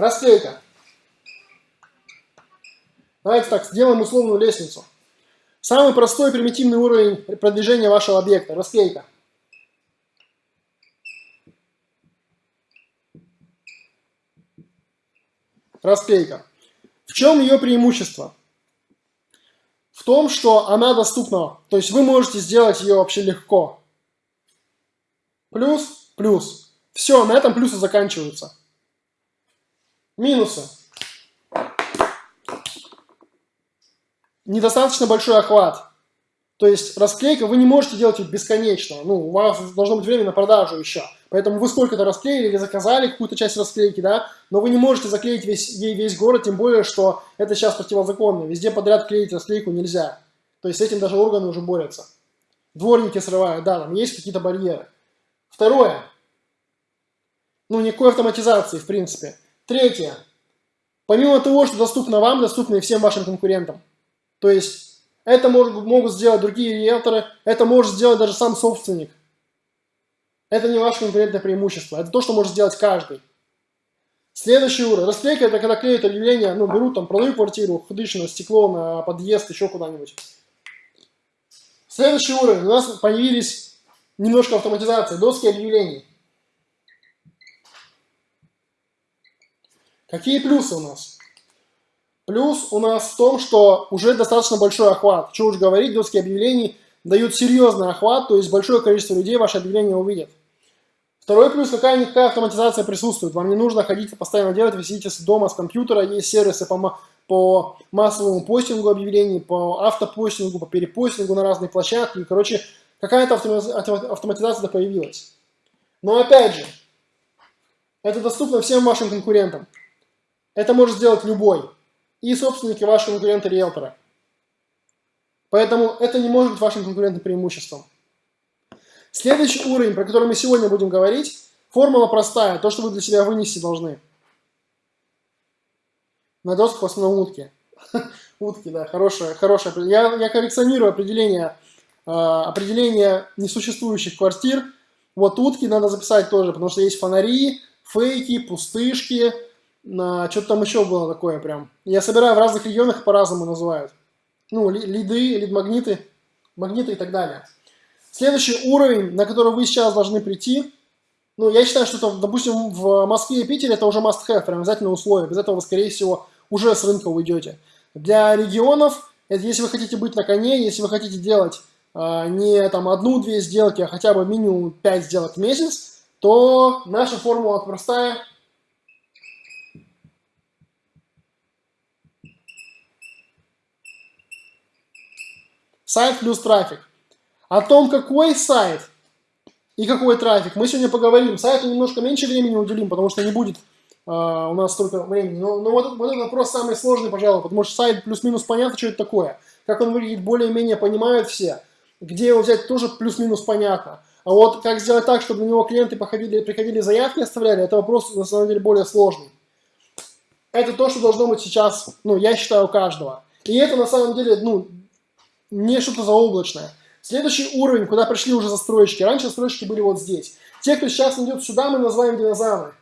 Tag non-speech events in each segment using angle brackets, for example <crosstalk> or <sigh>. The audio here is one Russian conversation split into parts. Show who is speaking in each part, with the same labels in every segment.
Speaker 1: Расклейка. Давайте так, сделаем условную лестницу. Самый простой примитивный уровень продвижения вашего объекта. Расклейка. Расклейка. В чем ее преимущество? В том, что она доступна. То есть вы можете сделать ее вообще легко. Плюс, плюс. Все, на этом плюсы заканчиваются. Минусы. Недостаточно большой охват. То есть расклейка вы не можете делать бесконечно. Ну, у вас должно быть время на продажу еще. Поэтому вы сколько-то расклеили или заказали какую-то часть расклейки, да, но вы не можете заклеить весь, ей весь город, тем более, что это сейчас противозаконно. Везде подряд клеить расклейку нельзя. То есть с этим даже органы уже борются. Дворники срывают, да, там есть какие-то барьеры. Второе. Ну, никакой автоматизации, в принципе. Третье. Помимо того, что доступно вам, доступно и всем вашим конкурентам. То есть это может, могут сделать другие риэлторы, это может сделать даже сам собственник. Это не ваше конкурентное преимущество, это то, что может сделать каждый. Следующий уровень. Расклейка это когда клеят объявления, ну, берут там, продаю квартиру, на стекло, на подъезд, еще куда-нибудь. Следующий уровень. У нас появились немножко автоматизации, доски объявлений. Какие плюсы у нас? Плюс у нас в том, что уже достаточно большой охват. Что уж говорить, доски объявлений дают серьезный охват, то есть большое количество людей ваше объявление увидят. Второй плюс, какая-никакая автоматизация присутствует. Вам не нужно ходить постоянно делать, вы сидите дома с компьютера, есть сервисы по, по массовому постингу объявлений, по автопостингу, по перепостингу на разные площадки. Короче, какая-то автоматизация появилась. Но опять же, это доступно всем вашим конкурентам. Это может сделать любой и собственники вашего конкурента-риэлтора. Поэтому это не может быть вашим конкурентным преимуществом. Следующий уровень, про который мы сегодня будем говорить, формула простая, то, что вы для себя вынести должны. На досках в основном утки. <laughs> Утки, да, хорошее, хорошее. Я, я коллекционирую определение, э, определение несуществующих квартир. Вот утки надо записать тоже, потому что есть фонари, фейки, пустышки, что-то там еще было такое прям. Я собираю в разных регионах, по-разному называют. Ну, лиды, лид-магниты, магниты и так далее. Следующий уровень, на который вы сейчас должны прийти, ну, я считаю, что, это, допустим, в Москве и Питере это уже must-have, прям обязательное условие. Без этого вы, скорее всего, уже с рынка уйдете. Для регионов, это если вы хотите быть на коне, если вы хотите делать э, не там одну-две сделки, а хотя бы минимум пять сделок в месяц, то наша формула простая – Сайт плюс трафик. О том, какой сайт и какой трафик, мы сегодня поговорим. Сайту немножко меньше времени уделим, потому что не будет э, у нас столько времени. Но, но вот, вот этот вопрос самый сложный, пожалуй, потому что сайт плюс-минус понятно, что это такое. Как он выглядит, более-менее понимают все. Где его взять, тоже плюс-минус понятно. А вот как сделать так, чтобы на него клиенты походили, приходили, заявки оставляли, это вопрос на самом деле более сложный. Это то, что должно быть сейчас, ну, я считаю, у каждого. И это на самом деле, ну, не что-то заоблачное. Следующий уровень, куда пришли уже застройщики. Раньше застройщики были вот здесь. Те, кто сейчас идет сюда, мы называем динозавры.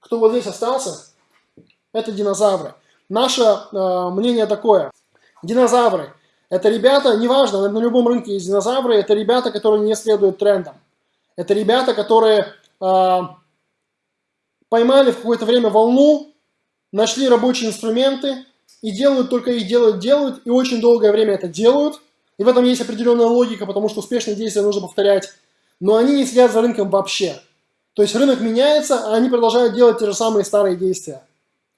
Speaker 1: Кто вот здесь остался, это динозавры. Наше э, мнение такое. Динозавры – это ребята, неважно, на любом рынке есть динозавры, это ребята, которые не следуют трендам. Это ребята, которые э, поймали в какое-то время волну, нашли рабочие инструменты, и делают только их делают, делают, и очень долгое время это делают. И в этом есть определенная логика, потому что успешные действия нужно повторять. Но они не следят за рынком вообще. То есть рынок меняется, а они продолжают делать те же самые старые действия.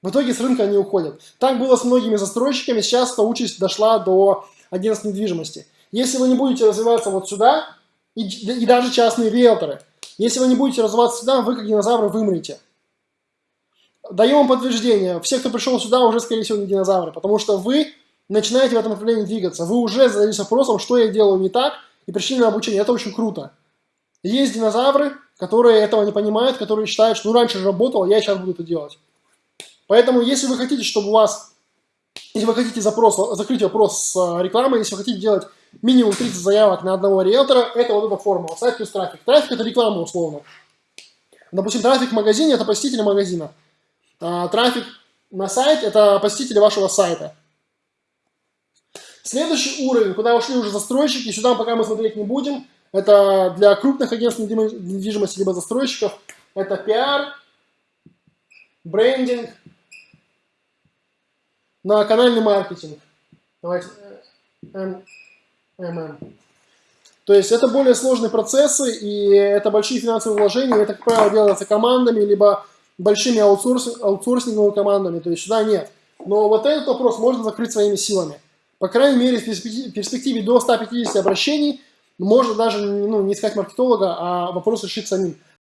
Speaker 1: В итоге с рынка они уходят. Так было с многими застройщиками, сейчас эта участь дошла до агентств недвижимости. Если вы не будете развиваться вот сюда, и, и даже частные риэлторы, если вы не будете развиваться сюда, вы как динозавры вымрете. Даем подтверждение. Все, кто пришел сюда, уже, скорее всего, не динозавры, потому что вы начинаете в этом направлении двигаться. Вы уже задались вопросом, что я делаю не так, и пришли на обучение. Это очень круто. Есть динозавры, которые этого не понимают, которые считают, что ну раньше же работал, я сейчас буду это делать. Поэтому, если вы хотите, чтобы у вас, если вы хотите запрос, закрыть вопрос с э, рекламой, если вы хотите делать минимум 30 заявок на одного риэлтора, это вот эта формула, сайт плюс трафик. Трафик – это реклама условно. Допустим, трафик в магазине – это посетители магазина. А, трафик на сайт – это посетители вашего сайта. Следующий уровень, куда ушли уже застройщики, сюда пока мы смотреть не будем. Это для крупных агентств недвижимости, либо застройщиков. Это пиар, брендинг, на канальный маркетинг. Давайте ММ. То есть это более сложные процессы, и это большие финансовые вложения, это, как правило, делается командами, либо большими аутсорс, аутсорсинговыми командами, то есть сюда нет. Но вот этот вопрос можно закрыть своими силами. По крайней мере, в перспективе до 150 обращений можно даже ну, не искать маркетолога, а вопрос решить самим.